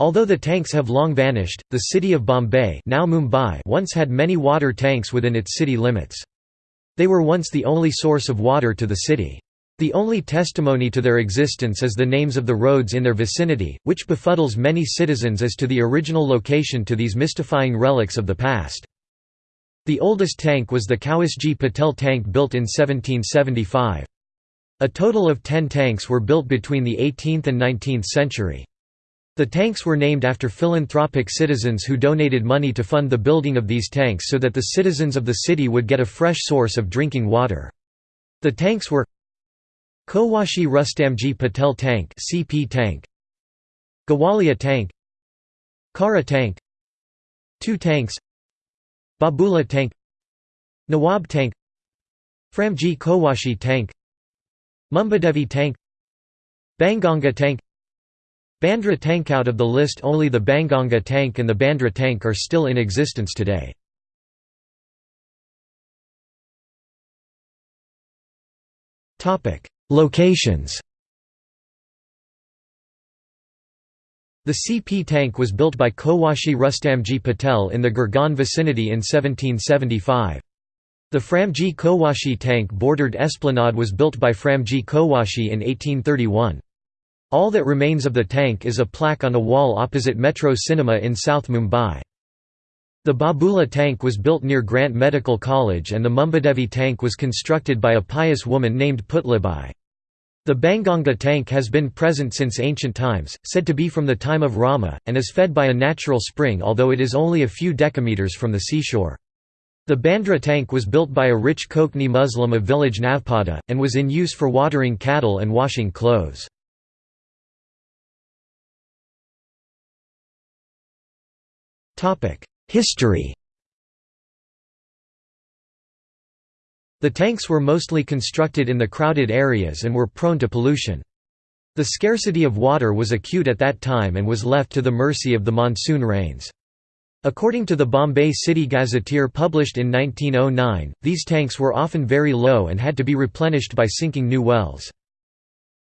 Although the tanks have long vanished, the city of Bombay now Mumbai once had many water tanks within its city limits. They were once the only source of water to the city. The only testimony to their existence is the names of the roads in their vicinity, which befuddles many citizens as to the original location to these mystifying relics of the past. The oldest tank was the Kawasji Patel tank built in 1775. A total of ten tanks were built between the 18th and 19th century. The tanks were named after philanthropic citizens who donated money to fund the building of these tanks so that the citizens of the city would get a fresh source of drinking water. The tanks were Cowasji Rustamji Patel Tank CP tank Gawalia Tank Kara Tank Two tanks Babula Tank Nawab Tank Framji Cowasji Tank Mumbadevi Tank Banganga Tank Bandra Tank Out of the list only the Banganga Tank and the Bandra Tank are still in existence today. Locations The CP tank was built by Cowasji Rustamji Patel in the Girgaon vicinity in 1775. The Framji Cowasji tank bordered Esplanade was built by Framji Cowasji in 1831. All that remains of the tank is a plaque on a wall opposite Metro Cinema in South Mumbai. The Babula tank was built near Grant Medical College and the Mumbadevi tank was constructed by a pious woman named Putlibai. The Banganga tank has been present since ancient times, said to be from the time of Rama, and is fed by a natural spring although it is only a few decameters from the seashore. The Bandra tank was built by a rich Konkani Muslim of village Navpada, and was in use for watering cattle and washing clothes. History The tanks were mostly constructed in the crowded areas and were prone to pollution. The scarcity of water was acute at that time and was left to the mercy of the monsoon rains. According to the Bombay City Gazetteer published in 1909, these tanks were often very low and had to be replenished by sinking new wells.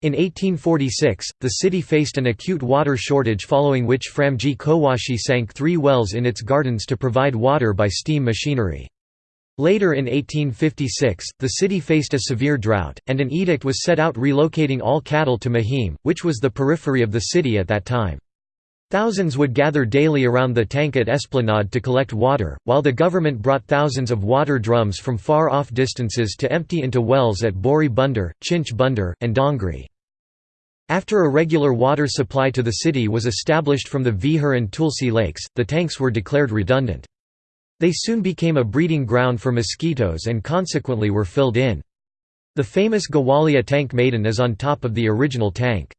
In 1846, the city faced an acute water shortage following which Framji Cowasji sank three wells in its gardens to provide water by steam machinery. Later in 1856, the city faced a severe drought, and an edict was set out relocating all cattle to Mahim, which was the periphery of the city at that time. Thousands would gather daily around the tank at Esplanade to collect water, while the government brought thousands of water drums from far-off distances to empty into wells at Bori Bunder, Chinch Bunder, and Dongri. After a regular water supply to the city was established from the Vihar and Tulsi lakes, the tanks were declared redundant. They soon became a breeding ground for mosquitoes and consequently were filled in. The famous Gawalia tank maidan is on top of the original tank.